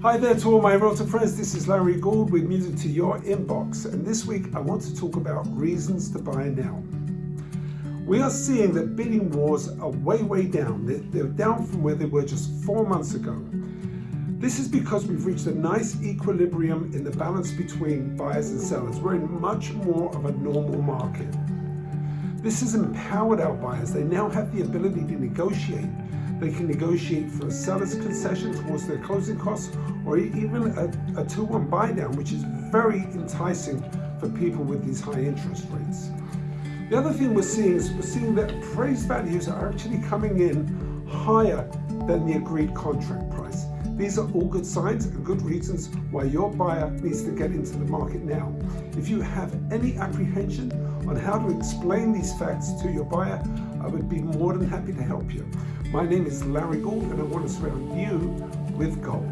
Hi there to all my realtor friends, this is Larry Gould with Music to Your Inbox and this week I want to talk about reasons to buy now. We are seeing that bidding wars are way way down, they're down from where they were just four months ago. This is because we've reached a nice equilibrium in the balance between buyers and sellers. We're in much more of a normal market. This has empowered our buyers. They now have the ability to negotiate they can negotiate for a seller's concession towards their closing costs or even a, a 2-1 buy down, which is very enticing for people with these high interest rates. The other thing we're seeing is we're seeing that appraised values are actually coming in higher than the agreed contract price. These are all good signs and good reasons why your buyer needs to get into the market now. If you have any apprehension on how to explain these facts to your buyer, I would be more than happy to help you. My name is Larry Gould and I want to surround you with gold.